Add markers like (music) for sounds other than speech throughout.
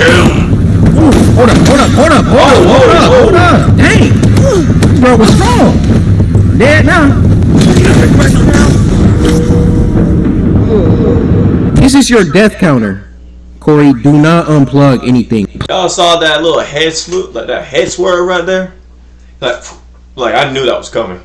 Ooh, hold up, hold up, hold up, hold up, hold up, hold up. Dang. This bro was strong. Dead now. This is your death counter. Corey, do not unplug anything. Y'all saw that little head swoop, like that head swerve right there? Like, like I knew that was coming.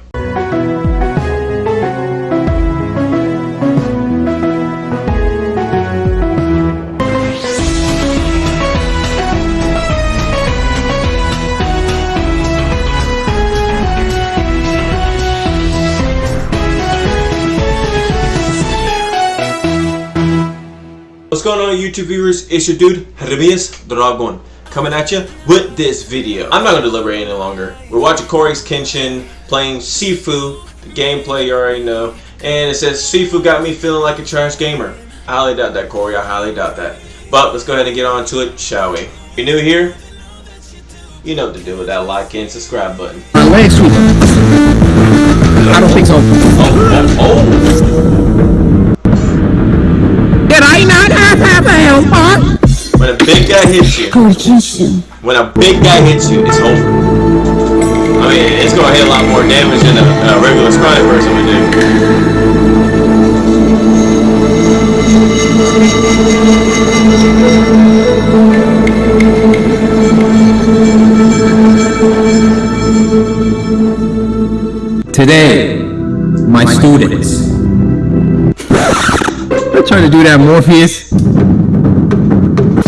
What's going on YouTube viewers? It's your dude, Remias Dragon, coming at you with this video. I'm not going to deliberate any longer. We're watching CoryxKenshin, playing Sifu, the gameplay you already know, and it says, Sifu got me feeling like a trash gamer. I highly doubt that, Corey, I highly doubt that. But let's go ahead and get on to it, shall we? If you're new here, you know what to do with that like and subscribe button. My leg sweep. I don't think so. Oh, oh, I not have half a health bar? oh. When a big guy hits you, when a big guy hits you, it's over. I mean, it's gonna hit a lot more damage than a, a regular scrawny person would do. Today, my students. I'm trying to do that, Morpheus.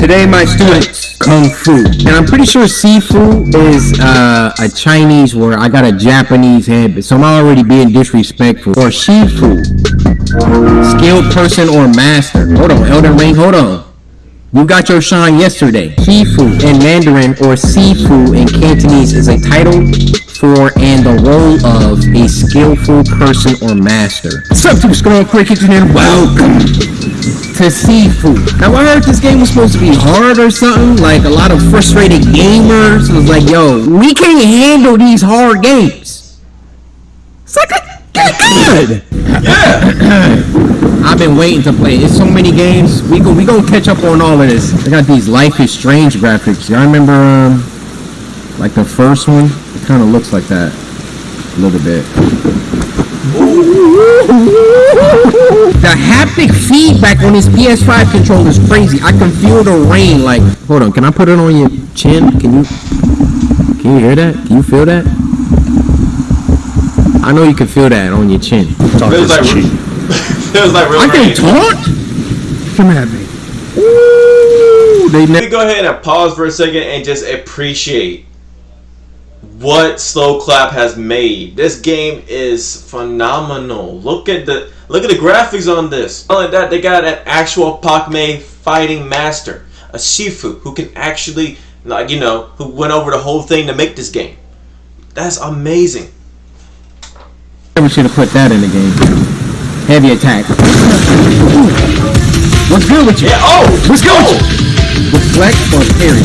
Today, my students, Kung Fu. And I'm pretty sure Sifu is uh, a Chinese word. I got a Japanese head, so I'm already being disrespectful. Or Shifu. Skilled person or master. Hold on, Elden Ring, hold on. You got your shine yesterday. Shifu in Mandarin or Sifu in Cantonese is a title for and the role of a skillful person or master. What's up, Super Scroll Cricket, and welcome to Sifu. Now, I heard this game was supposed to be hard or something. Like, a lot of frustrated gamers was like, yo, we can't handle these hard games. It's like, get good. (clears throat) I've been waiting to play. It's so many games. We go, we gonna catch up on all of this. I got these Life is Strange graphics. Y'all remember, um, like the first one? It kind of looks like that a little bit. The haptic feedback on this PS5 controller is crazy. I can feel the rain. Like, hold on. Can I put it on your chin? Can you? Can you hear that? Can you feel that? I know you can feel that on your chin. Talk Feels like, (laughs) feels like real I can rain. taunt. Come at me. Ooh, they Let ne- me go ahead and pause for a second and just appreciate what Sloclap has made. This game is phenomenal. Look at the look at the graphics on this. Not only that, they got an actual Pak Mei fighting master, a Shifu who can actually like you know who went over the whole thing to make this game. That's amazing. Never should have put that in the game. Heavy attack. What's good with you? Yeah. Oh. What's good with oh. you? Deflect or parry?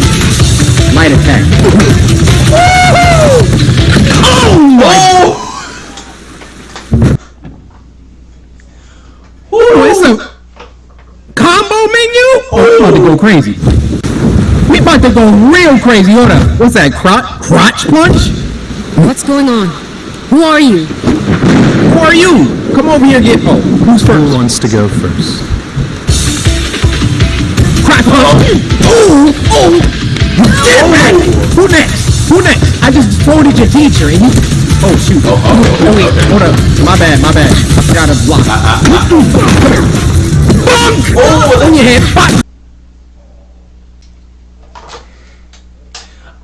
Light attack. Oh my! Oh. Oh, it's a combo menu. Oh, we about to go crazy. We about to go real crazy. Hold up. What's that? Crotch? Crotch punch? What's going on? Who are you? Who are you? Come over here and get. Oh, who's Who wants to go first? Crotch punch. Oh, oh. oh get back. Who next? Who next? I just folded your teacher and you. Oh shoot. Oh, oh, no, wait, okay. hold up. My bad, my bad. I forgot to block. Come here. Bonk! Oh, on your head. Bonk!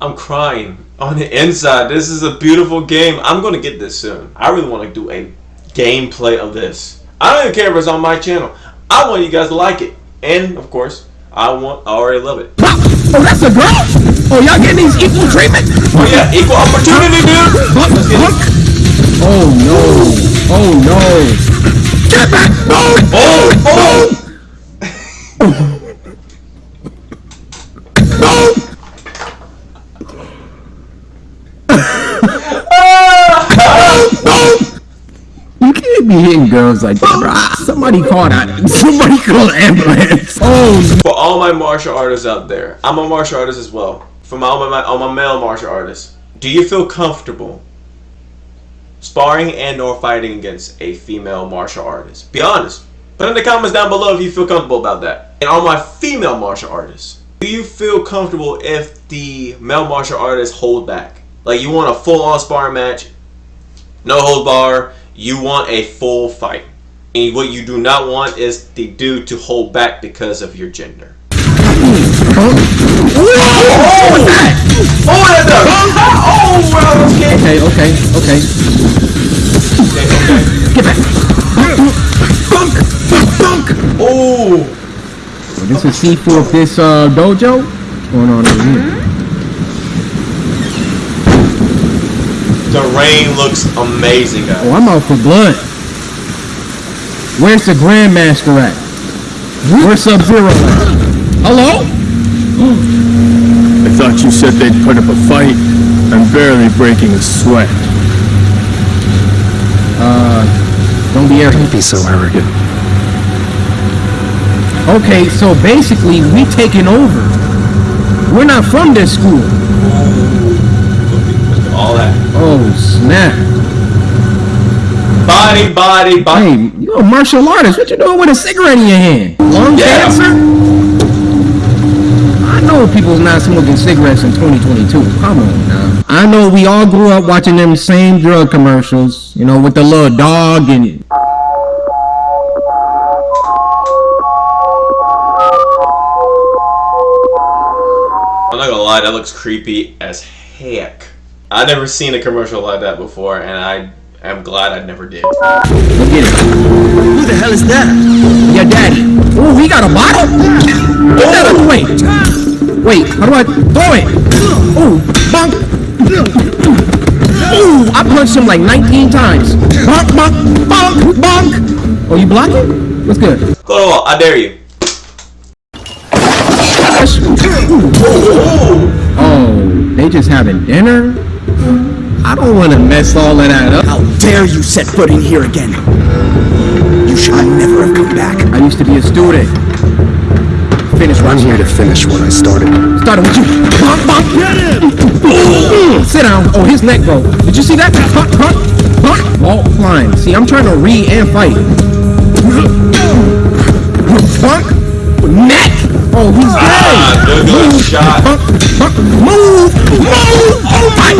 I'm crying on the inside. This is a beautiful game. I'm gonna get this soon. I really want to do a gameplay of this. I don't even care if it's on my channel. I want you guys to like it, and of course, I want. I already love it. Oh, that's a girl? Oh, y'all getting these equal treatment? Oh yeah, equal opportunity, dude. Bunk, Let's get it. bunk. Oh no. Oh no. Get back! No! Oh, oh. No! No! You can't be hitting girls like that, bro. Somebody call that. Somebody call ambulance. Oh, For all my martial artists out there, I'm a martial artist as well. For all my all my male martial artists, do you feel comfortable sparring and or fighting against a female martial artist? Be honest. Put in the comments down below if you feel comfortable about that. And all my female martial artists, do you feel comfortable if the male martial artists hold back? Like you want a full on sparring match, no hold bar, you want a full fight. And what you do not want is the dude to hold back because of your gender. Oh, that's a oh, well, okay. okay, okay, okay. Get back. Bunk, bunk. Oh, This is C4 of this uh, dojo. What's going on over here? the rain looks amazing, guys. Oh, I'm out for blood. Where's the Grandmaster at? Where's Sub Zero at? Hello? I thought you said they'd put up a fight. I'm barely breaking a sweat. Uh, don't be arrogant. Be so arrogant. Okay, so basically we taking over. We're not from this school. All that Oh snap! body, body, body. Hey, you a martial artist? What you doing with a cigarette in your hand? Lung Yeah. cancer? I know people's not smoking cigarettes in 2022. Come on now. I know we all grew up watching them same drug commercials. You know, with the little dog in it. I'm not gonna lie, that looks creepy as heck. I've never seen a commercial like that before, and I am glad I never did. Look at it. Who the hell is that? Your daddy. Oh, he got a bottle? Get that out the way. Wait, how do I throw it? Oh, bonk. Ooh, I punched him like 19 times. Bonk, bonk, bonk, bonk. Oh, you blocking? What's good? Go to the wall, I dare you. Oh, they just having dinner? I don't want to mess all of that up. How dare you set foot in here again? You should never have come back. I used to be a student. Finish I'm here to finish what I started. Started with you. Bonk, bonk. Mm, Sit down. Oh, his neck broke. Did you see that? Bonk, bonk, bonk. Ball flying. See, I'm trying to read and fight. Bonk. Neck. Oh, he's Ah, dead. good, good shot. Bonk, bonk. Move. Move. Oh, my.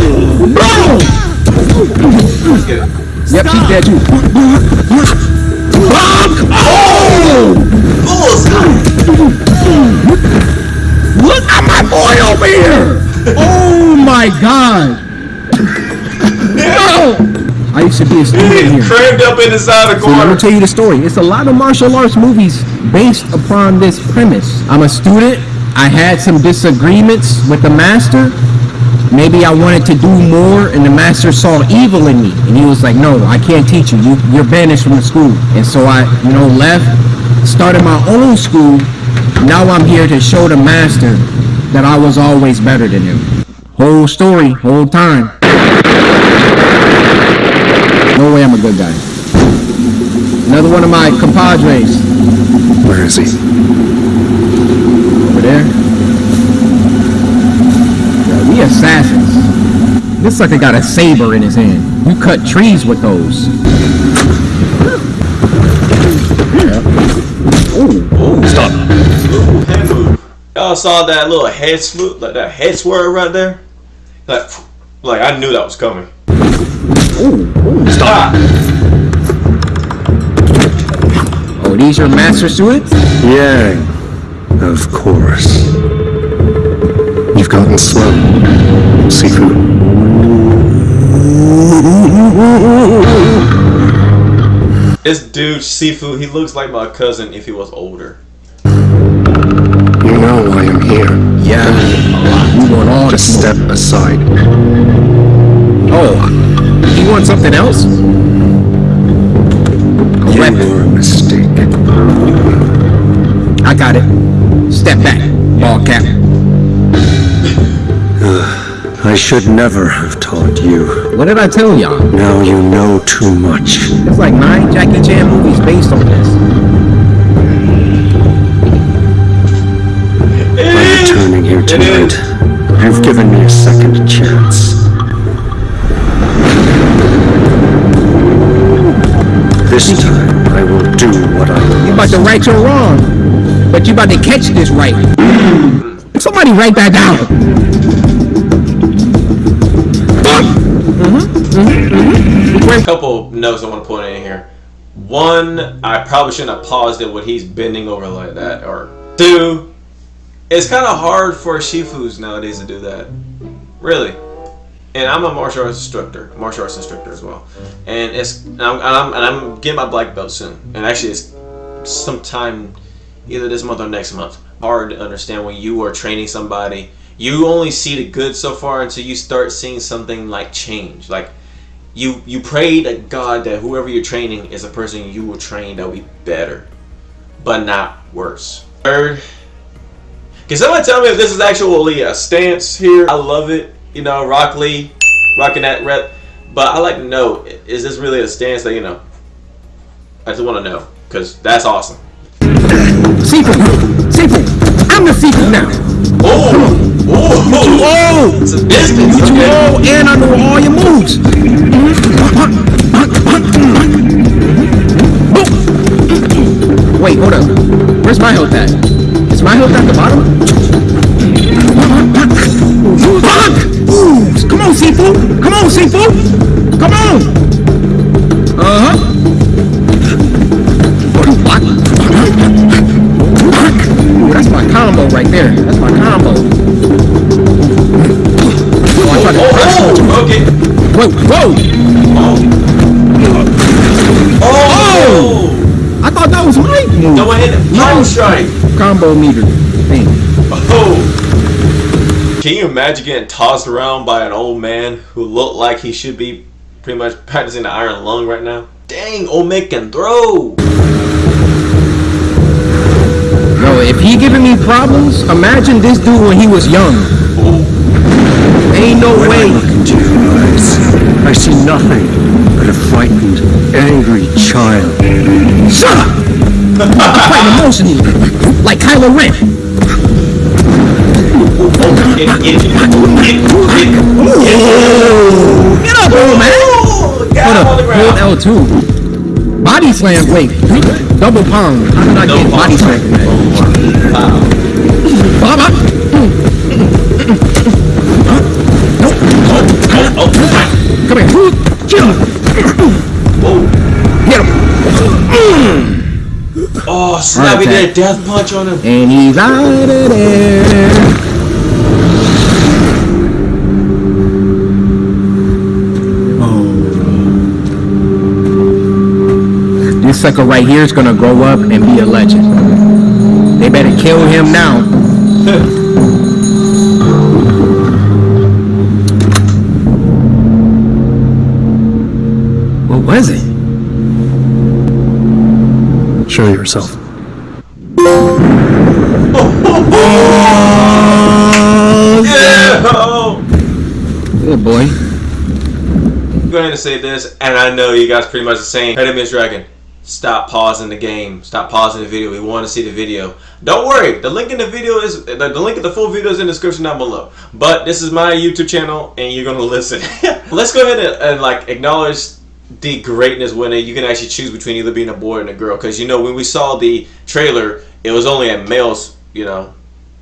Bro. Let's. Yep, she's dead too. Bonk. At my boy over here! Oh my god! No! I used to be a student here. crammed up in the side of the So let me corner. tell you the story. It's a lot of martial arts movies based upon this premise. I'm a student. I had some disagreements with the master. Maybe I wanted to do more, and the master saw evil in me, and he was like, "No, I can't teach you. you you're banished from the school." And so I, you know, left, started my own school. Now I'm here to show the master that I was always better than him. Whole story, whole time. No way I'm a good guy. Another one of my compadres Where is he? over there. Yeah, we assassins. This sucker got a saber in his hand. You cut trees with those. Stop. Head move. Y'all saw that little head swoop, like that head swerve right there? Like, like I knew that was coming. Stop. Oh, these your master suits? Yang. Of course. You've gotten slow. Sifu. This dude, Sifu, he looks like my cousin if he was older. Just step aside. Oh, you want something else? You weapon. were a mistake. I got it. Step back, ball cap. (sighs) I should never have taught you. What did I tell y'all? Now you know too much. It's like nine Jackie Chan movies based on this. Returning here tonight, you've given me a second chance. This time, I will do what I You about to right your wrong, but you about to catch this right. Somebody write that down. Mm-hmm. A couple notes I want to put in here. One, I probably shouldn't have paused it when he's bending over like that. Or two, it's kind of hard for shifus nowadays to do that. Really. And I'm a martial arts instructor, martial arts instructor as well. And it's and I'm, and I'm, and I'm getting my black belt soon. And actually, it's sometime either this month or next month. Hard to understand when you are training somebody. You only see the good so far until you start seeing something like change. Like you you pray to God that whoever you're training is a person you will train that will be better, but not worse. Third, can someone tell me if this is actually a stance here? I love it. You know, Rock Lee, rocking that rep. But I like to know, is this really a stance that, you know, I just want to know. Because that's awesome. Seafood, seafood. I'm the seafood now. Oh! Oh! Oh, It's a distance! you Okay. all and I know all your moves. Wait, hold up. Where's my health at? Is my health at the bottom? Ooh, Come on, seafood. Come on, seafood. Come on. Uh huh. What? Ooh, that's my combo right there. That's my combo. Oh, I tried to Oh! Okay. Whoa, whoa! Oh! I thought that was my move. No one hit him. Power strike! Combo meter thing. Oh! Can you imagine getting tossed around by an old man who looked like he should be pretty much practicing the iron lung right now? Dang, old man can throw! No, if he giving me problems, imagine this dude when he was young. Ain't no When way. look into your eyes, I see nothing but a frightened, angry child. Shut up! I'm fighting emotionally, like Kylo Ren. Get up, old man! On the Hold ground. L2. Body slam, wait. Double pound. How did I get body slam? Oh, Come here. Get him. Get him. oh snap, he Heart did a death punch on him. And he's out of there. Oh. This sucker right here is gonna grow up and be a legend. They better kill him now. (laughs) Show yourself. Yeah! Oh. Good boy. I'm going to say this, and I know you guys pretty much the same. Hey, Miss Dragon, stop pausing the game. Stop pausing the video. We want to see the video. Don't worry. The link in the video is the, the link of the full video is in the description down below. But this is my YouTube channel, and you're gonna (laughs) listen. Let's go ahead and, and like acknowledge the greatness when you can actually choose between either being a boy and a girl. Because you know when we saw the trailer, it was only a male's you know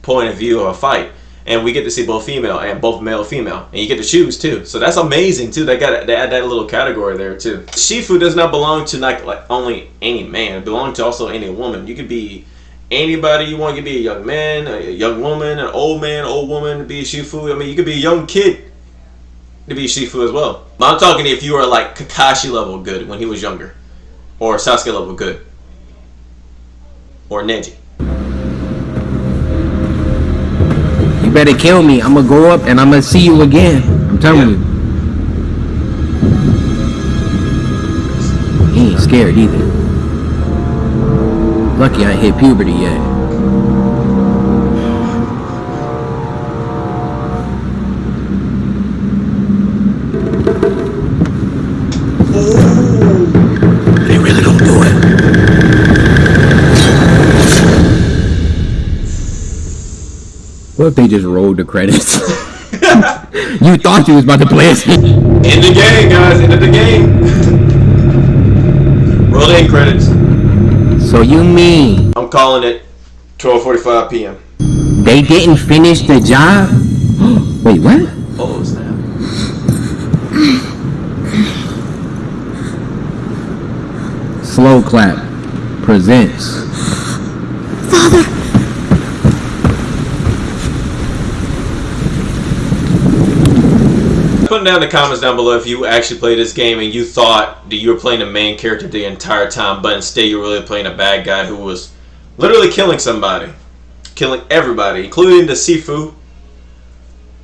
point of view of a fight. And we get to see both female and both male female. And you get to choose too. So that's amazing too. They got they add that little category there too. Shifu does not belong to like, like only any man. It belongs to also any woman. You could be anybody you want. You could be a young man a young woman an old man old woman be a shifu. I mean you could be a young kid to be shifu as well but i'm talking if you are like kakashi level good when he was younger or sasuke level good or neji You better kill me. I'm gonna grow up and I'm gonna see you again. I'm telling Yeah. you. He ain't scared either. Lucky I hit puberty yet. What if they just rolled the credits? (laughs) you thought you was about to play a scene. In the game, guys. Into the game. Roll the end credits. So you mean I'm calling it 12:45 p.m. they didn't finish the job? (gasps) Wait, what? Oh snap! Sloclap presents. Put down in the comments down below if you actually played this game and you thought that you were playing the main character the entire time, but instead you were really playing a bad guy who was literally killing somebody, killing everybody, including the Sifu,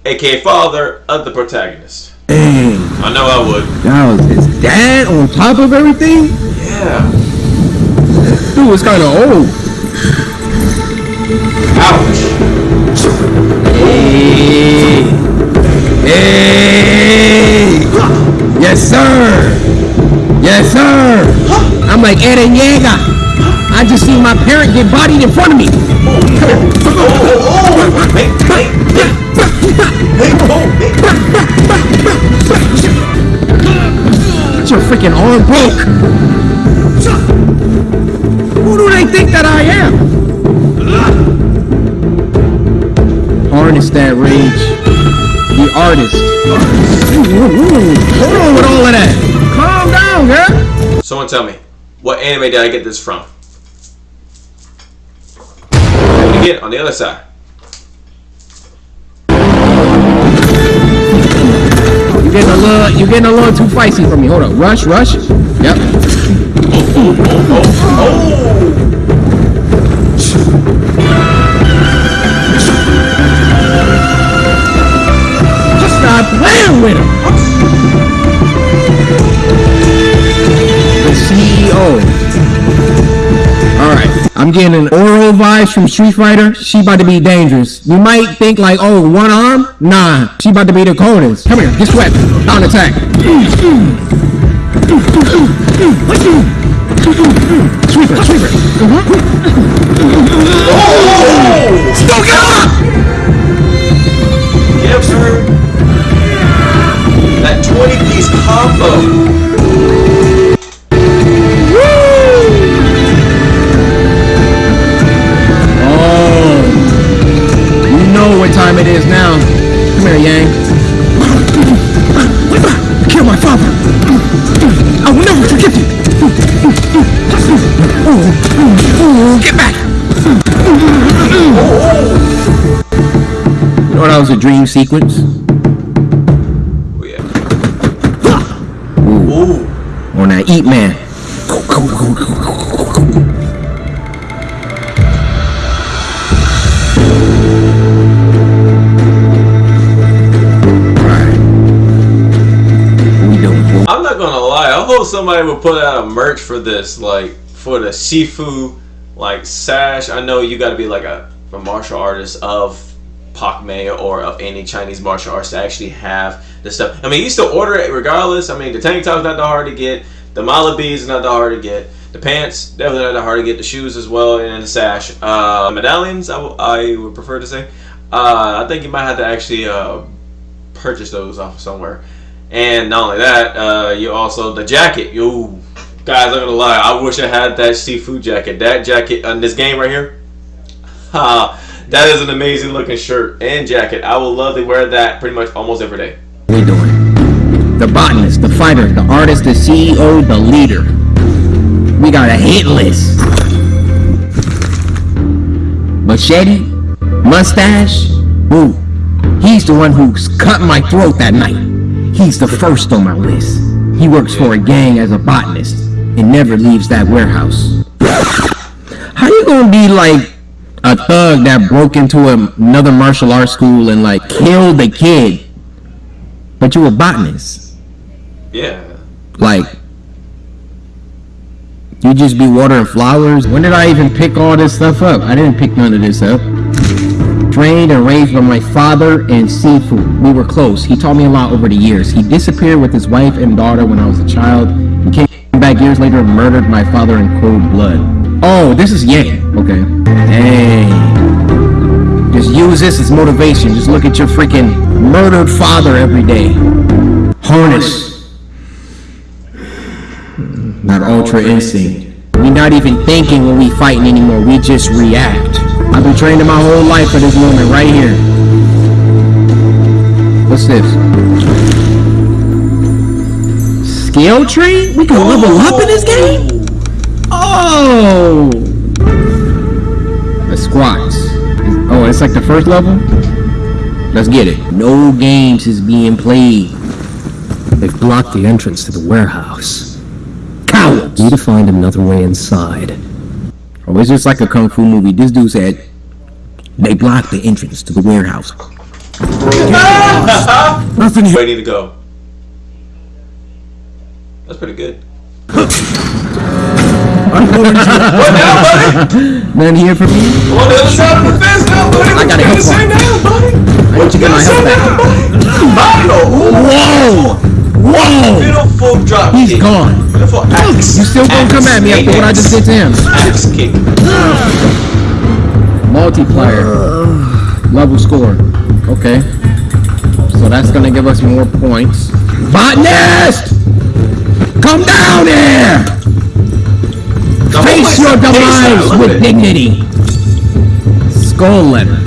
aka father of the protagonist. Dang, I know I would. that was his dad on top of everything? Yeah. Dude was kind of old. Ouch. Hey. Hey. Yes, sir. Yes, sir. I'm like Eren Yeager. I just seen my parent get bodied in front of me. Oh. Your freaking arm broke. Who do they think that I am? Harness that rage. The artist. Hold on with all of that. Calm down, girl. Someone tell me, what anime did I get this from? And again, on the other side. You getting a little, you getting a little too feisty for me. Hold on, Rush, rush. Yep. Just Getting an Oro vibes from Street Fighter. She about to be dangerous. You might think like, oh, one arm? Nah. She about to be the coldest. Come here. Get swept. On attack. Sweeper, sweeper. Don't get up! Yep, sir. That 20 piece combo. Time it is now. Come here, Yang. Kill my father. I will never forgive you. Get back. You know that was a dream sequence? Oh, yeah. Ooh. On that Eat Man. Somebody would put out a merch for this, like for the Sifu like sash. I know you gotta be like a, a martial artist of Pak Mei or of any Chinese martial arts to actually have the stuff. I mean you still order it regardless. I mean the tank top's not that hard to get, the mala beads not that hard to get, the pants definitely not that hard to get, the shoes as well, and the sash. Uh medallions I, I would prefer to say. Uh I think you might have to actually uh purchase those off somewhere. And not only that, uh, you also the jacket. You guys, I'm gonna lie. I wish I had that seafood jacket. That jacket on this game right here. (laughs) Ha! that is an amazing looking shirt and jacket. I would love to wear that pretty much almost every day. we doing? The botanist, the fighter, the artist, the CEO, the leader. We got a hit list. Machete, mustache, ooh, he's the one who's cut my throat that night. He's the first on my list. He works for a gang as a botanist and never leaves that warehouse. How you gonna be like a thug that broke into a- another martial arts school and like killed the kid, but you a botanist? Yeah. Like, you just be watering flowers? When did I even pick all this stuff up? I didn't pick none of this up. Trained and raised by my father and Sifu. We were close. He taught me a lot over the years. He disappeared with his wife and daughter when I was a child. He came back years later and murdered my father in cold blood. Oh, this is Yang. Okay. Hey. Just use this as motivation. Just look at your freaking murdered father every day. Harness. Not ultra instinct. We're not even thinking when we fighting anymore. We just react. I've been training my whole life for this moment right here. What's this? Skill tree? We can level up in this game? Oh! The squats. Oh, it's like the first level? Let's get it. No games is being played. They've blocked the entrance to the warehouse. Cowards! We need to find another way inside. Oh, it's just like a kung fu movie. This dude said they blocked the entrance to the warehouse. Nothing here. Ready to go. That's pretty good. None here for me. On the other side of the fence now, buddy. I gotta help Say now, buddy. What you get my help back? Whoa! Whoa! Beautiful drop He's kick. gone. Beautiful axe. You still gonna come at me after what I just did to him? Axe kick. (sighs) Multiplier. Level score. Okay. So that's gonna give us more points. Botanist! Come down here! Now, Face your my- face now, demise with it. dignity. Skull letter.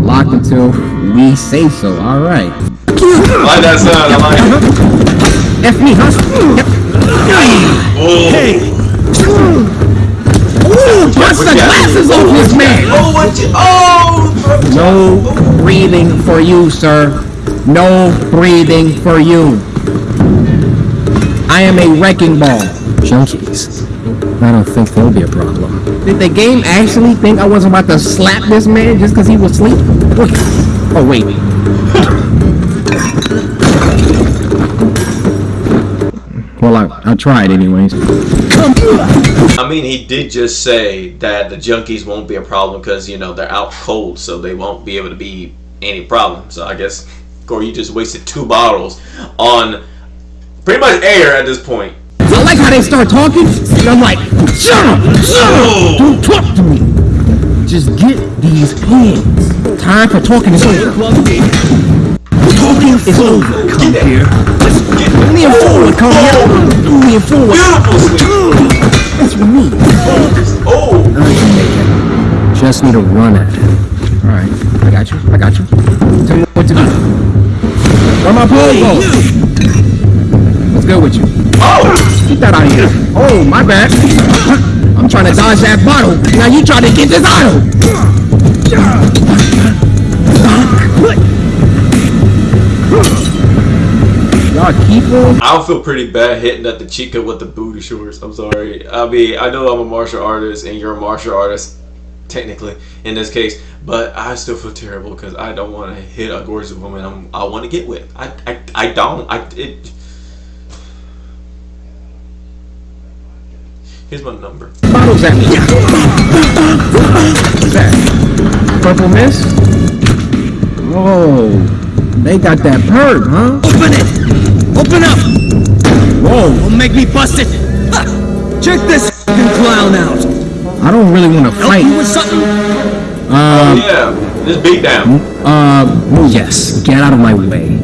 Locked until we say so. Alright. I like that sound. I like it. F me, huh? Yep. Hey. Ooh, the glasses off this man! Oh, what you? Oh. No breathing for you, sir. No breathing for you. I am a wrecking ball. Junkies. I don't think they'll be a problem. Did the game actually think I wasn't about to slap this man just because he was asleep? What? Oh, wait. Well, I, I tried anyways. I mean, he did just say that the junkies won't be a problem because you know they're out cold, so they won't be able to be any problem. So I guess Corey, you just wasted two bottles on pretty much air at this point. I like how they start talking, and I'm like, shut up, shut up, don't talk to me. Just get these pins. Time for talking is over. Talking is. Come here. Only a fool come here. Only a fool would. Beautiful sweep. That's for me. Oh, Just need to run at it. All right, I got you. I got you. Tell me what to do. Where my pole go? What's good with you? oh, Keep that out of here. Oh, my bad. I'm trying to dodge that bottle. Now you trying to get this idol. Y'all keep on. I would feel pretty bad hitting at the chica with the booty shorts. I'm sorry. I mean, I know I'm a martial artist and you're a martial artist, technically in this case, but I still feel terrible because I don't want to hit a gorgeous woman. I'm, I want to get with. I, I, I don't. I it. Here's my number. bottles at me. What's that? Purple mist? Oh, they got that perk, huh? Open it! Open up! Whoa, Don't make me bust it! Ha! Check this f***ing clown out! I don't really want to Help you fight. with something? Oh yeah, this beat down. Uh. Yes, get out of my way.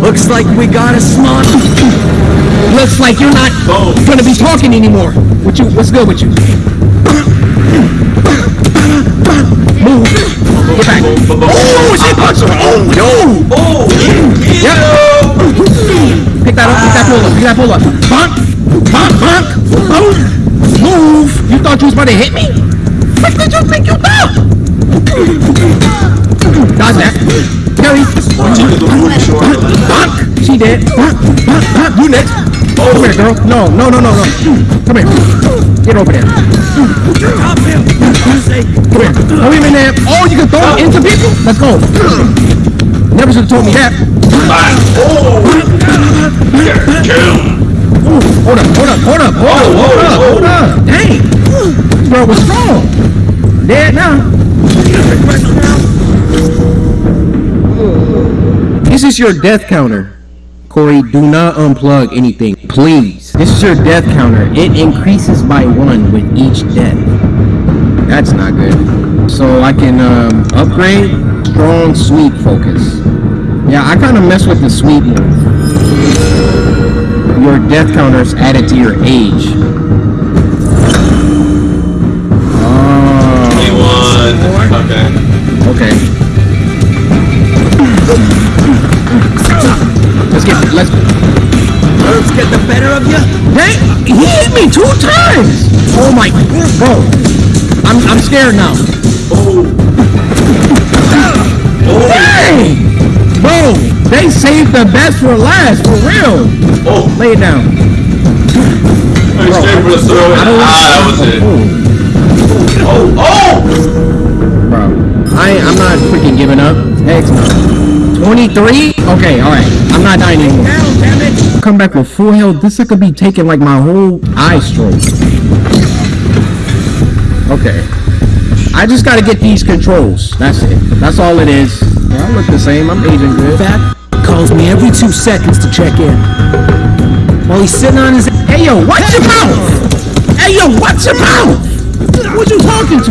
Looks like we got a smart. Looks like you're not Boom. gonna be talking anymore. What you? What's good with you? (coughs) Move. Back. Oh, she punched her. Oh no! Oh, yeah. Pick that up. Pick that pull up. Pick that pull up. Bonk. Bonk. Bonk. Boom. Move. You thought you was about to hit me? What did you think you thought? Dodge that. Carry. Bonk. She did. Bonk. Bonk. Bonk. You next. Oh, come here, girl. No, no, no, no, no. Come here. Get over there. Come here. Him in there. Oh, you can throw him into people? Let's go. Never should have told me that. Oh, Ooh, hold up, hold up, hold up, hold up, hold up, hold up. Dang. This girl was strong. Dead now. This is your death counter. Corey, do not unplug anything, please. This is your death counter. It increases by one with each death. That's not good. so I can um, upgrade strong sweep focus. Yeah, I kind of mess with the sweep move. Your death counter is added to your age. Oh, 21. Okay. okay. Let's get let's. Let's get the better of you. Hey, he hit me two times. Oh my, bro. I'm I'm scared now. Oh. Hey, bro. They saved the best for last, for real. Oh. Lay it down. Hey, straight for the throw. I, ah, that was it. Oh, oh! oh. Bro, I, I'm not freaking giving up. Heck no. 23? Okay, alright. I'm not dying anymore. Down, damn it. Come back with full health. This could be taking like my whole eye stroke. Okay. I just gotta get these controls. That's it. That's all it is. I look the same. I'm aging good. Fat calls me every two seconds to check in. While he's sitting on his Hey yo, watch your mouth! Hey yo, watch your mouth! What you talking to?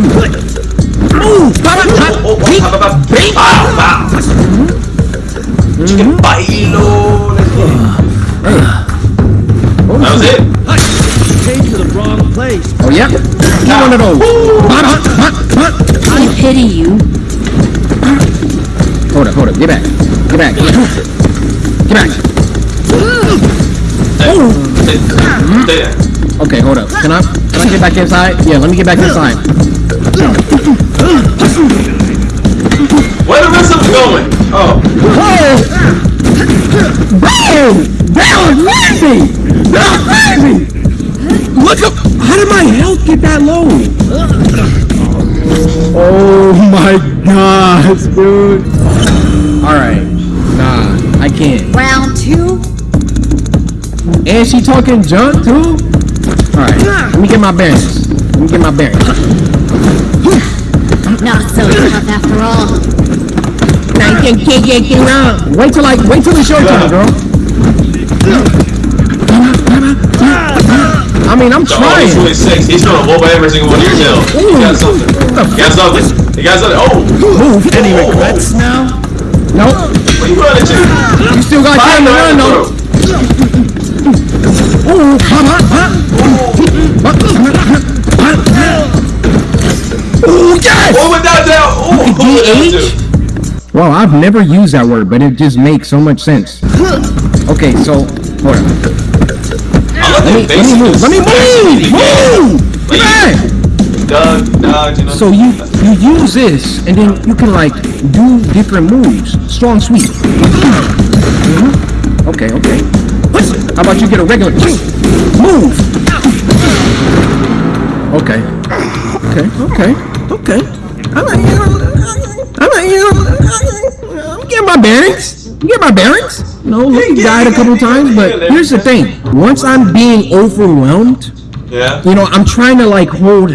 Move! Pop, pop, Oh, oh, beep, oh, oh, beep. Bow, bow. Chicken bailo. Let's. That was it. came to the wrong place. Oh yeah? Get one of those. Pop, pop, pop. I pity you. Hold up, hold up. Get back. Get back. Get back. Get back. Stay stay there. Okay, hold up. Can I can I get back inside? Yeah, let me get back inside. Where the rest of them going? Oh. Bro! That was crazy! That was crazy! Look up! How did my health get that low? Oh my god, dude. Alright. Nah, I can't. Round two? And she talking junk too? Alright, let me get my bearings. Let me get my bearings. Not so tough after all. Now you can't get wrong. Wait till I wait till it's your turn, girl. I mean, I'm Oh, trying. really sick. He's throwing a whoop at every single one of your tails. He got something. He got something. He got something. Oh. Move. Any Oh, regrets now? Nope. Where you running to? You still got time to run though. Ooh, huh, huh, Ooh, yes! Oh, with that down. Oh, DH? Well, I've never used that word, but it just makes so much sense. Okay, so hold on. Let me, let me move. Let me move. Move. Know. So you you use this, and then you can like do different moves. Strong sweep. Mhm. Okay, okay. How about you get a regular move? Okay. Okay, okay, okay. I'm getting my bearings. You get my bearings. No, you died a couple times, but here's the thing. Once I'm being overwhelmed, Yeah. you know, I'm trying to like hold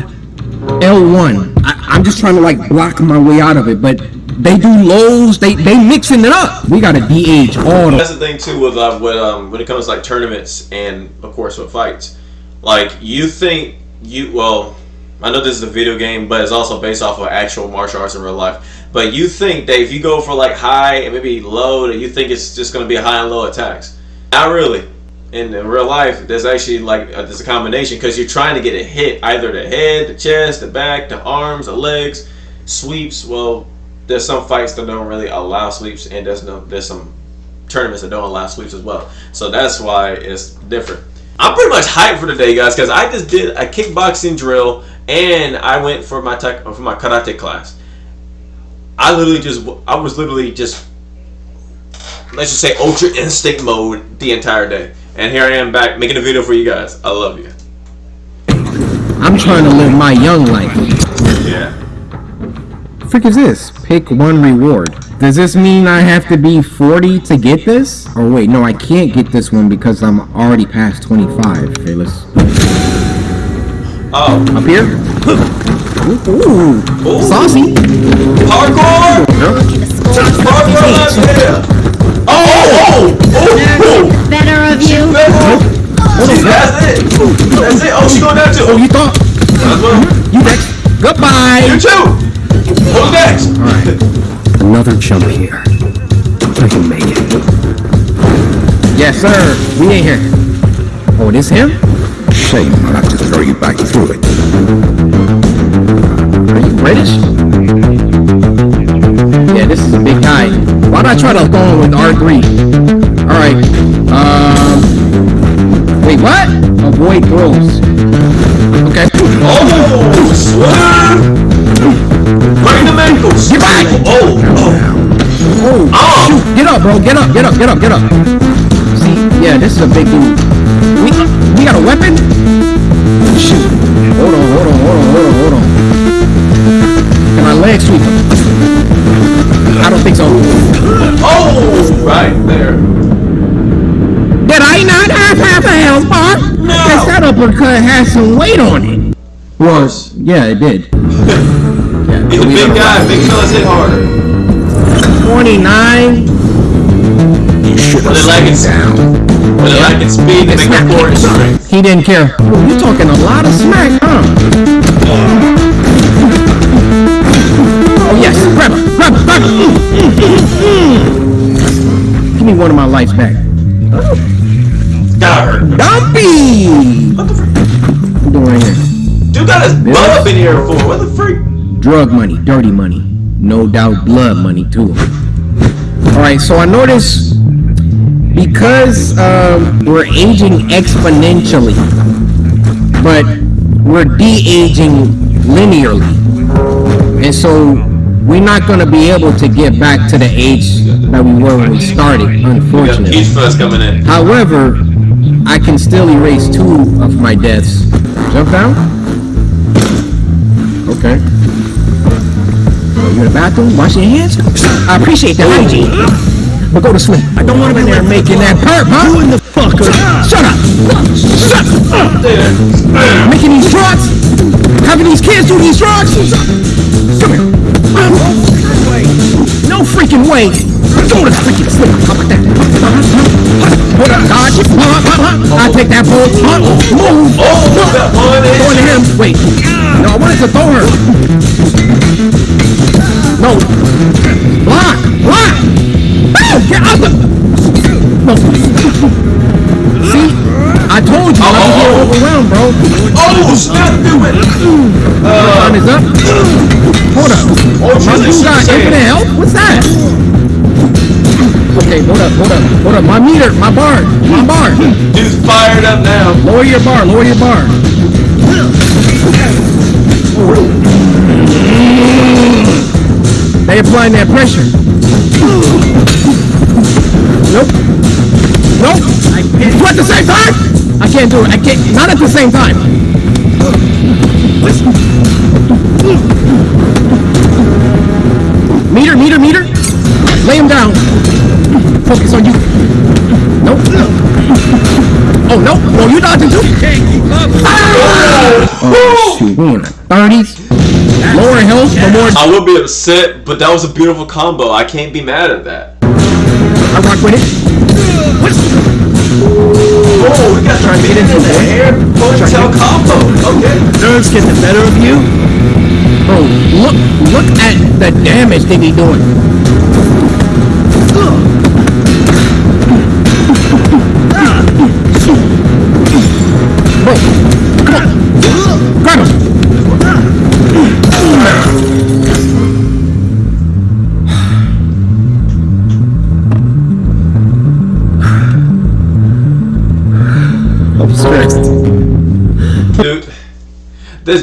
L1. I, I'm just trying to like block my way out of it, but they do lows. They they mixing it up. We got to de-age all the. That's the thing too with uh, with um when it comes to like tournaments and of course with fights. Like you think you well, I know this is a video game, but it's also based off of actual martial arts in real life. But you think that if you go for like high and maybe low, that you think it's just gonna be high and low attacks. Not really. In, in real life, there's actually like uh, there's a combination because you're trying to get a hit either the head, the chest, the back, the arms, the legs, sweeps. Well, there's some fights that don't really allow sweeps, and there's no there's some tournaments that don't allow sweeps as well. So that's why it's different. I'm pretty much hyped for today, guys, because I just did a kickboxing drill and I went for my tech, for my karate class. I literally just I was literally just let's just say ultra instinct mode the entire day, and here I am back making a video for you guys. I love you. I'm trying to live my young life. Yeah. Frick is this? Pick one reward. Does this mean I have to be 40 to get this? Or wait, no, I can't get this one because I'm already past 25, Fearless. Oh, Up here? Ooh, ooh, oh. Oh. Ooh. saucy. hardcore! Looking to score Hardcore left there. Oh, oh, oh, oh, better of you. oh. See, that's it. That's it. Oh, she going down too. Oh, you thought you next. Goodbye. You too. Who's next? All right. Another jump here. I can make it. Yes, sir. We ain't here. Oh, this him? Shame I'll have to throw you back through it. Are you British? Yeah, this is a big guy. Why'd I try to go with R3? Alright. Um. Wait, what? Avoid throws. Okay. Oh, swear! Break the ankles. Get back! Oh, oh. Oh, shoot. Get up, bro. Get up, get up, get up, get up. See, yeah, this is a big dude. We, we got a weapon? Shoot. Hold on, hold on, hold on, hold on, hold on. Can I leg sweep him? I don't think so. Oh, right there. Did I not have half a health bar? No. Yes, that uppercut has some weight on it. Well, yeah, it did. yeah, He's a big guy. Big fellas hit harder. 29. You should When have they lack in, down. when they lack in speed, they make up for it strength. He didn't care. Oh, you talking a lot of smack, huh? Oh yes, grab her, grab her, grab her. Mm, mm, mm. Give me one of my lights back. Got hurt. Dumpy! What the frick? What you doing right here? Dude got his butt up in here for. What the freak? Drug money, dirty money. No doubt blood money too. Alright, so I noticed because um, we're aging exponentially, but we're de-aging linearly. And so we're not gonna be able to get back to the age that we were when we started, unfortunately. Peach Fuzz coming in. However, I can still erase two of my deaths. Jump down? Okay. You in the bathroom? Wash your hands? I appreciate the hygiene. But go to sleep. I don't want him in there making that perp, huh? You in the fucker. Shut up! Shut up! Making these drugs? Having these kids do these drugs? Come here. Um, no freaking way. Go to freaking sleep. How about that? What up, dodge? I take that bull. Move. Oh, Going to him. Wait. No, I wanted to throw her. No. Block. Block. Get out the. See? I told you. I was getting overwhelmed, bro. Oh, snap! Do it. Time is up. Hold up. Oh, My dude got infinite health? What's that? Okay, hold up, hold up, hold up. My meter, my bar, my bar. Dude's fired up now. Lower your bar, lower your bar. They applying that pressure. Nope. Nope. Two at the same time? I can't do it. I can't. Not at the same time. Meter, meter, meter. Lay him down. Focus on you. Nope. Oh, no. Oh, you dodging too? Oh, ah! shoot. We in the 30s. Lower health, but more. I would be upset, but that was a beautiful combo. I can't be mad at that. I rock with it. Oh, we got to get into the it. hair ponytail combo. Okay. Nerves get the better of you? Bro, look, look at the damage they be doing.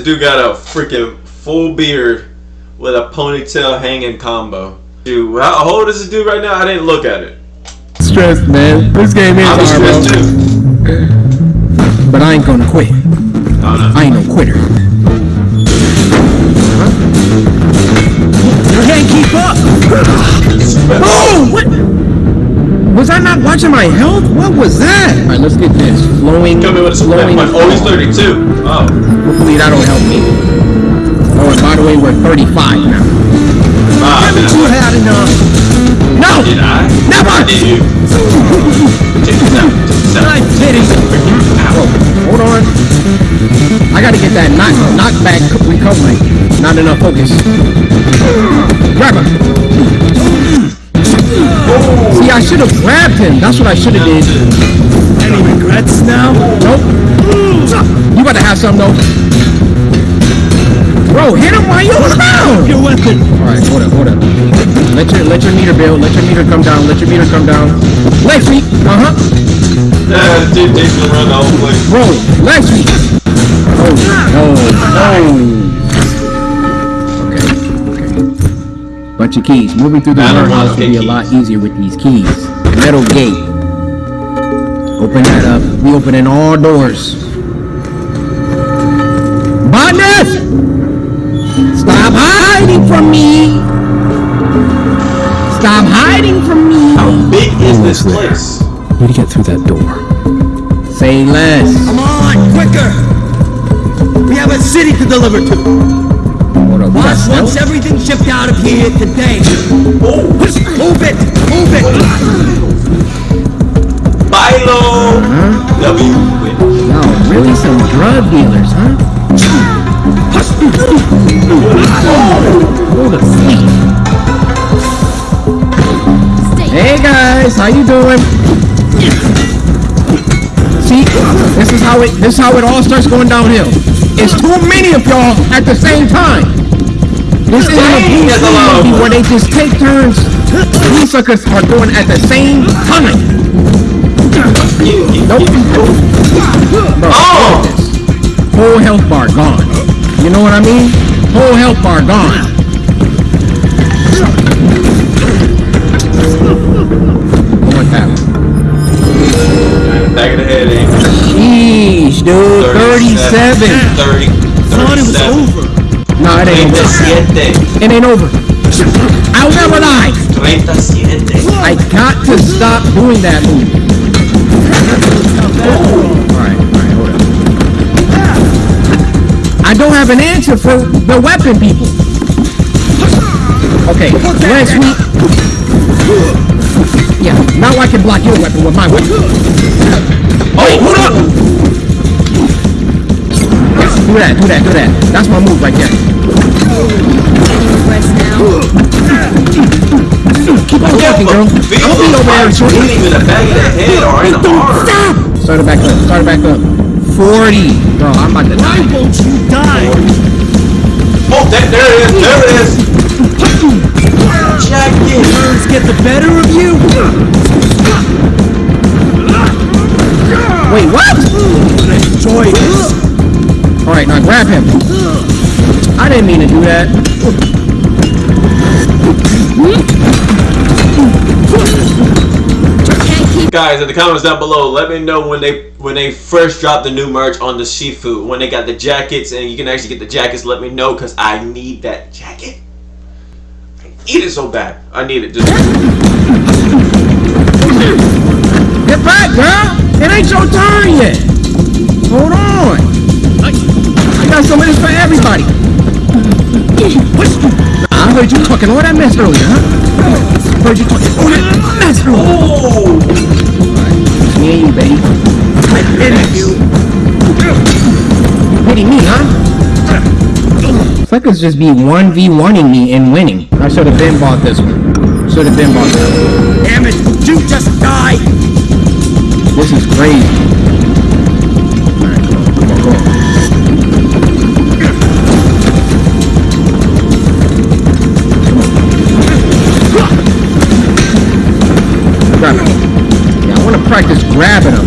Dude got a freaking full beard with a ponytail hanging combo. Dude, how old is this dude right now? I didn't look at it. Stressed, man. This game is I'm hard, stressed too. But I ain't gonna quit. Oh, no. I ain't no quitter. You can't keep up. Oh, what? Was I not watching my health? What was that? All right, let's get this flowing, Come in with a split flowing. point. Oh, he's 32. Oh. Hopefully that'll help me. Oh, and by the way, we're 35 now. Ah, did You I? had enough. No. Did I? Never. Did you? Check this out. Check this out. I'm kidding. Whoa, hold on. I gotta get that knock, knockback recovery. Not enough focus. Grab her. Should have grabbed him. That's what I should have did. Any regrets now? Nope. You about to have some though. Bro, hit him while you're on the ground. Your weapon. All right, hold up, hold up. Let your let your meter build. Let your meter come down. Let your meter come down. Left feet. Uh huh. Uh, dude, they can run the whole place. Bro, left feet. Bunch of keys. Moving through the warehouse will be a lot easier with these keys. Metal gate. Open that up. We opening all doors. Botness! Stop hiding from me! Stop hiding from me! How big is this place? Need to get through that door. Say less. Come on, quicker. We have a city to deliver to. Hold up, we Boss wants stealth? everything shipped out of here today. Oh, move it, move it. Bilo! W. Wait. No, really some drug dealers, huh? Go to sleep. Hey guys, how you doing? See, this is how it this is how it all starts going downhill. It's too many of y'all at the same time. This isn't a Dang, Bruce that's a Lee lot of movie where they just take turns. These suckers are going at the same time. Nope. Bro, Oh! this. Whole health bar gone. You know what I mean? Whole health bar gone. Go with that one. Back of the head, eh? Sheesh, dude. 37. 30. Thought it was over. No, it ain't over. It ain't over. I'll never lie. 37. I got to stop doing that move. Alright, alright, hold up. I don't have an answer for the weapon people. Okay, last week. Yeah, now I can block your weapon with my weapon. Oh, hold up! Do that, do that, do that. That's my move right there. Keep on walking, girl. Gonna be over there shortly. hitting in the back of the head or in the arm. Start it back up. Start it back up. 40. Bro, I'm about to Why die. won't you die? Oh, that, there it is. There it is. Jacket. Nerves get the better of you. Wait, what? Enjoy this. Alright, now grab him. I didn't mean to do that. Guys, in the comments down below, let me know when they when they first dropped the new merch on the Shifu. When they got the jackets and you can actually get the jackets, let me know because I need that jacket. I need it so bad. I need it. Just Get back, girl. It ain't your turn yet. Hold on. I, I got some of this for everybody. Nah, I heard you talking all that mess earlier, huh? Heard you talking all that mess earlier. oh, It's me and you, baby. I pity you. You pity me, huh? Suckers just be 1v1ing me and winning. I should have been bought this one. Should have been bought this one. Damn it, you just died. This is crazy. Alright, come on, come on, come on. Practice grabbing them.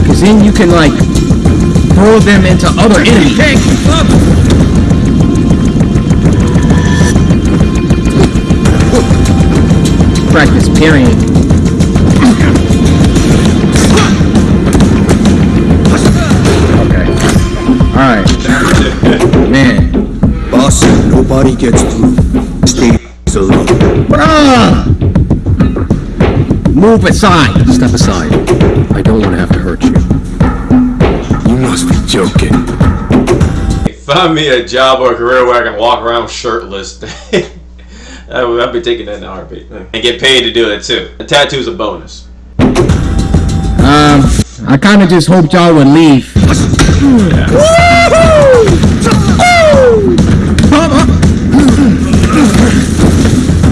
Because then you can, like, throw them into other enemies. Practice, period. Okay. Alright. Man. Boss nobody gets through. Stays Move aside. Step aside. I don't want to have to hurt you. You must be joking. find me a job or a career where I can walk around shirtless. (laughs) I would- I'd be taking that in a heartbeat and get paid to do it too. A tattoo's a bonus. Um, I kind of just hoped y'all would leave. (laughs)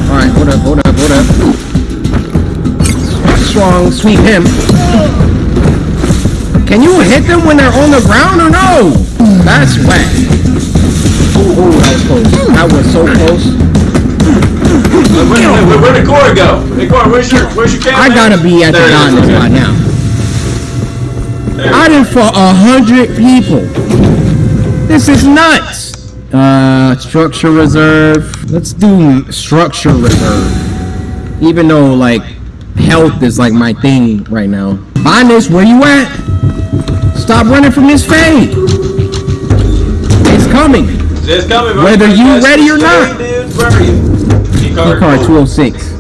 Alright, hold up, hold up, hold up. Strong. Sweep him. Can you hit them when they're on the ground or no? That's whack. Oh, that was close. That was so close. Where, where, where, where'd the go? Hey, core, where's your, where's your camera? I gotta be at the There it is, diamond okay. spot now. There. I done fought a hundred people. This is nuts. Uh, structure reserve. Let's do structure reserve. Even though like health is like my thing right now. Finest, where you at? Stop running from this fade. It's coming. It's coming, bro. Whether you ready or not. Dude, where are you? Key card. card 206.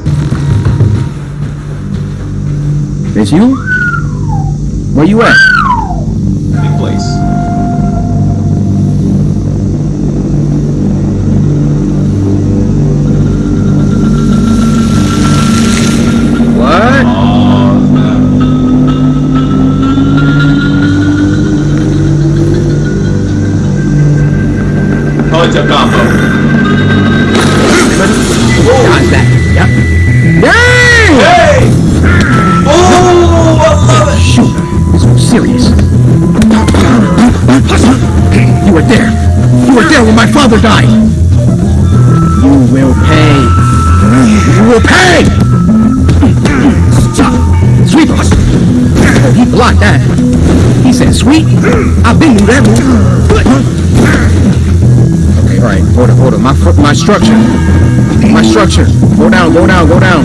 It's you? Where you at? Oh, it's a combo. Got that. Yep. Dang! Hey! Oh, I love it! Shoot, was serious. You were there. You were there when my father died. You will pay. You will pay! Sweep him. Oh, he blocked that. He said, sweet. I've been through that move. Okay, alright. Hold on, hold on. My, fr- my structure. My structure. Go down, go down, go down.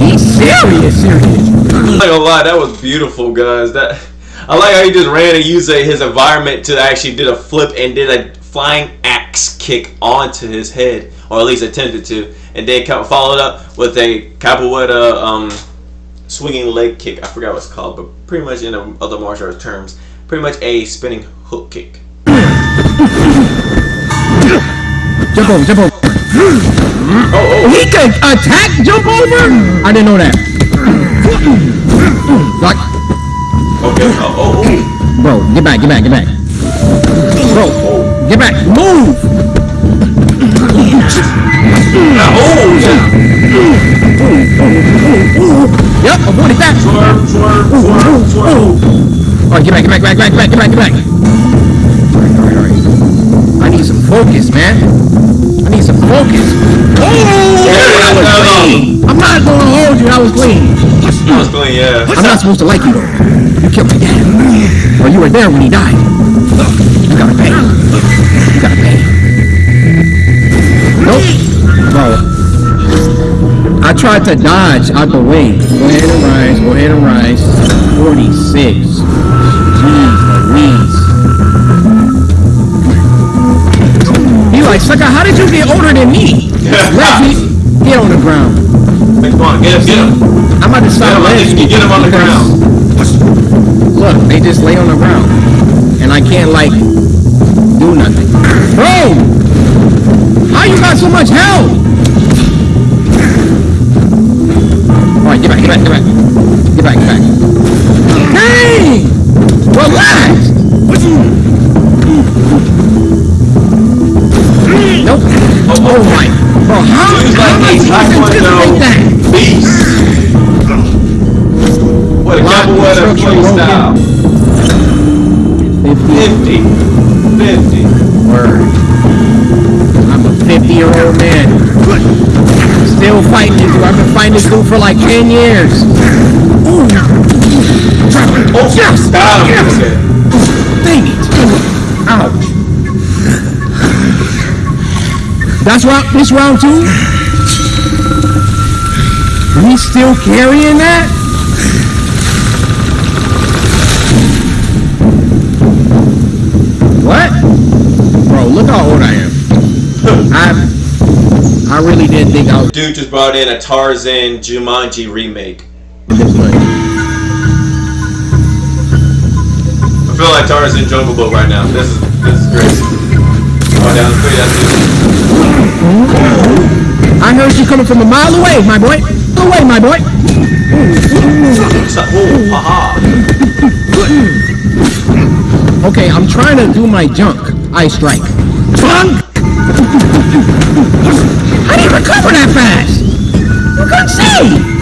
He's serious, serious. I'm not gonna lie, that was beautiful, guys. That I like how he just ran and used uh, his environment to actually did a flip and did a flying axe kick onto his head, or at least attempted to, and then kind of followed up with a capoeira um, swinging leg kick. I forgot what it's called, but pretty much in other martial arts terms, pretty much a spinning hook kick. Jump over, jump over. Oh, oh, He can attack, jump over? I didn't know that. Like, okay. Oh, oh, oh. bro, get back, get back, get back. Bro, get back, move! Oh, Yep, avoided that. swerve, swerve, swerve, swerve. Alright, get back, get back, get back, get back, get back, get back. Alright, alright, alright. I need some focus, man. I need some focus. Oh, that was clean. I'm not gonna hold you, I was clean. That was clean, yeah. I'm not supposed to like you though. You killed my dad. Or you were there when he died. You gotta pay. You gotta pay. Nope. Bro. I tried to dodge out the way. Go ahead and rise. Go ahead and rise. 46. Jeez Louise. He like, sucker, how did you get older than me? (laughs) Leslie, get on the ground. Come on, get him, get him. I'm about to stop him, I think you Leslie can get him on the ground. Look, they just lay on the ground. And I can't, like, do nothing. Bro! How you got so much health? Alright, get back, get back, get back. Get back, get back. Dang! Relax! Nope. Oh, my. Bro, how, He's how am I supposed to anticipate that? beast. What a Lock capoeira instruction play broken. style. 50 50. 50. Word. I'm a 50 year old man. Still fighting this dude. I've been fighting this dude for like 10 years. Oh, yes! him. Yes! Dang it! Ouch. That's round, this round two? We still carrying that? What? Bro, look how old I am. (laughs) I, I really didn't think I was Dude just brought in a Tarzan Jumanji remake. My car is in Jungle boat right now. This is this is crazy. Oh, down that's it. I heard you coming from a mile away, my boy. Away, my boy. okay, I'm trying to do my junk. I strike. Junk! How did you recover that fast! You couldn't see!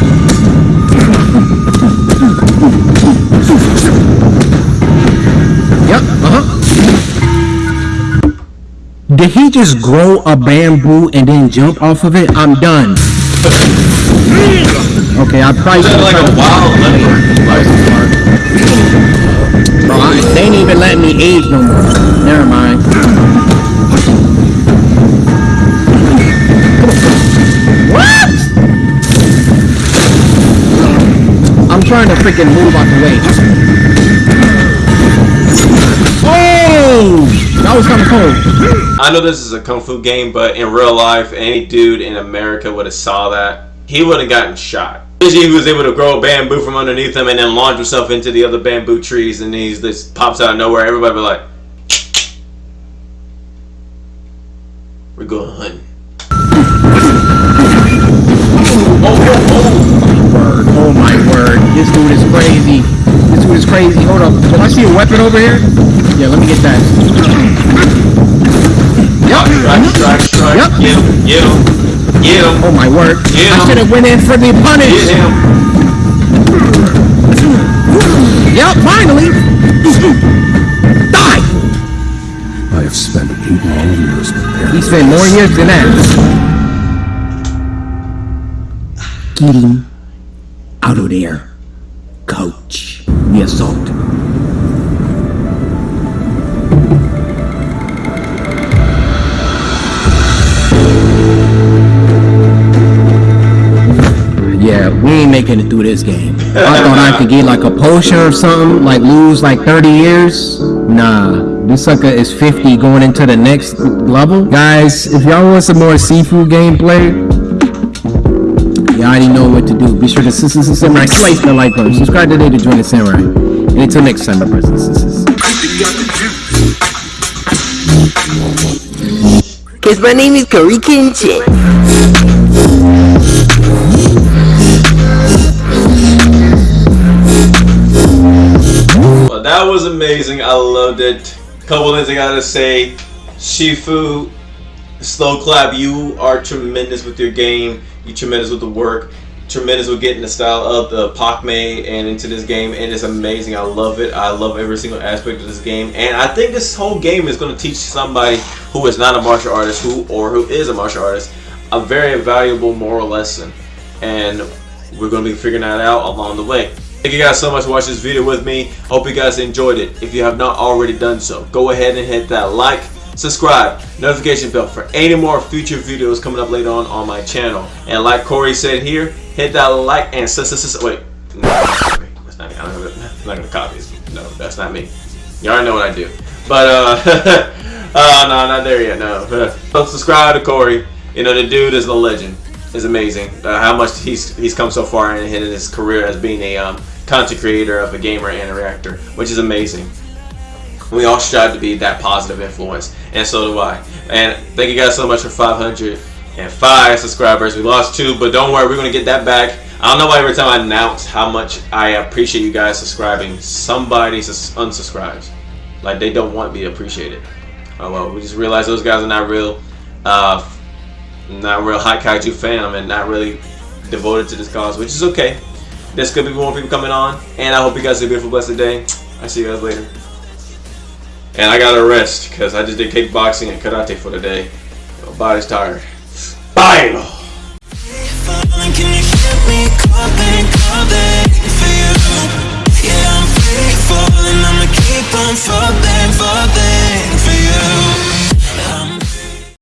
Yep. Uh-huh. Did he just grow a bamboo and then jump off of it? I'm done. Okay, I probably it. like a wild leopard. Bro, I, they ain't even let me age no more. Never mind. What? I'm trying to freaking move out the way. Oh! That was kind of cold. I know this is a kung fu game, but in real life, any dude in America would have saw that. He would have gotten shot. He was able to grow a bamboo from underneath him and then launch himself into the other bamboo trees, and he's this pops out of nowhere. Everybody be like, "We're going hunting." Oh, word. Oh my word. This dude is crazy. This dude is crazy. Hold up. Do I see a weapon over here? Yeah, let me get that. Yep. Strike, strike, strike. Yep. Get him, get him, get him, Oh my word. Yeah. I should have went in for the get punish. him. Yep, finally. Die. I have spent eight long years preparing. He spent more years than that. Get him out of there, coach. The assault. Yeah, we ain't making it through this game. I thought I could get like a potion or something, like lose like 30 years. Nah, this sucker is 50 going into the next level. Guys, if y'all want some more Sifu gameplay, y'all already know what to do. Be sure to s- s- s- samurai slice the like button. Subscribe today to join the samurai. And until next time, my brothers and sisters. Cause my name is CoryxKenshin. Was amazing. I loved it. Couple things I gotta say. Sifu, slow clap. You are tremendous with your game. You tremendous with the work. Tremendous with getting the style of the Pak Mei and into this game, and it's amazing. I love it. I love every single aspect of this game, and I think this whole game is going to teach somebody who is not a martial artist, who or who is a martial artist, a very valuable moral lesson, and we're going to be figuring that out along the way. Thank you guys so much for watching this video with me. Hope you guys enjoyed it. If you have not already done so, go ahead and hit that like, subscribe, notification bell for any more future videos coming up later on on my channel. And like Cory said here, hit that like and sus sus sus- wait. No, that's not me. I'm not gonna, copy this. No, that's not me. You already know what I do. But uh, (laughs) uh no, not there yet. No. (laughs) Subscribe to Cory. You know the dude is a legend. Is amazing. Uh, how much he's he's come so far in his career as being a um, content creator of a gamer and a reactor, which is amazing. We all strive to be that positive influence, and so do I. And thank you guys so much for 505 subscribers. We lost two, but don't worry, we're gonna get that back. I don't know why every time I announce how much I appreciate you guys subscribing, somebody unsubscribes. Like they don't want to appreciate it. Oh well, we just realized those guys are not real, uh, not real high kaiju fan and not really devoted to this cause, which is okay. There's gonna be more people coming on, and I hope you guys have a beautiful, blessed day. I see you guys later. And I gotta rest because I just did kickboxing and karate for the day. My body's tired. Bye.